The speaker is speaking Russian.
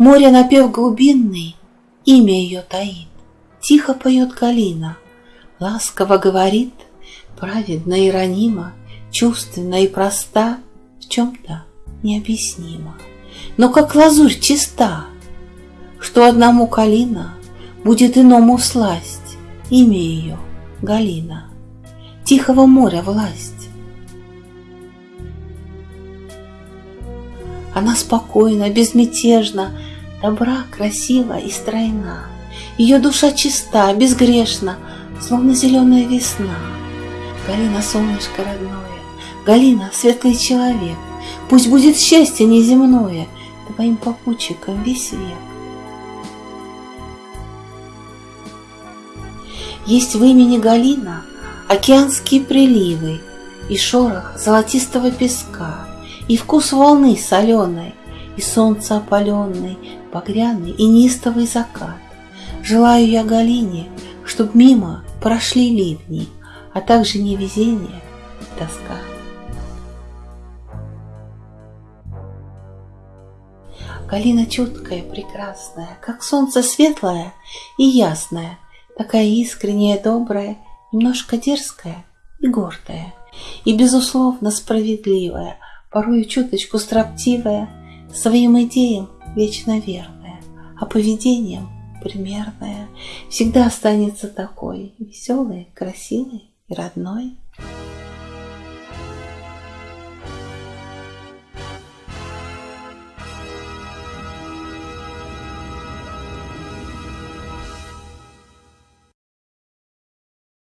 Море напев глубинный, имя ее таит. Тихо поет калина, ласково говорит, Праведно и ранима, чувственно и проста, В чем-то необъяснимо, но как лазурь чиста, Что одному калина будет иному сласть, Имя ее Галина, Тихого моря власть. Она спокойна, безмятежна, добра, красива и стройна. Ее душа чиста, безгрешна, словно зеленая весна. Галина, солнышко родное, Галина, светлый человек, Пусть будет счастье неземное Твоим попутчиком весь век. Есть в имени Галина океанские приливы И шорох золотистого песка, И вкус волны соленой, И солнце опаленный, багряный и нистовый закат. Желаю я Галине, чтоб мимо прошли ливни, А также невезение и тоска. Галина чуткая, прекрасная, Как солнце светлое и ясное, Такая искренняя, добрая, Немножко дерзкая и гордая, И, безусловно, справедливая, Порою чуточку строптивая, Своим идеям вечно верная, А поведением примерная, Всегда останется такой, Веселой, красивой и родной.